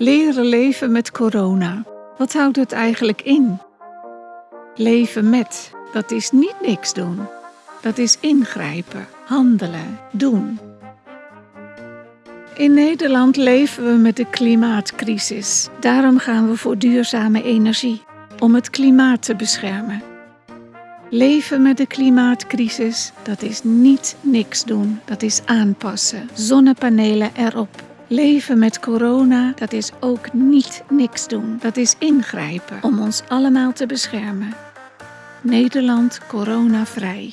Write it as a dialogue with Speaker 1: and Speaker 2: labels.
Speaker 1: Leren leven met corona. Wat houdt het eigenlijk in? Leven met, dat is niet niks doen. Dat is ingrijpen, handelen, doen. In Nederland leven we met de klimaatcrisis. Daarom gaan we voor duurzame energie, om het klimaat te beschermen. Leven met de klimaatcrisis, dat is niet niks doen, dat is aanpassen. Zonnepanelen erop. Leven met corona, dat is ook niet niks doen, dat is ingrijpen om ons allemaal te beschermen. Nederland coronavrij.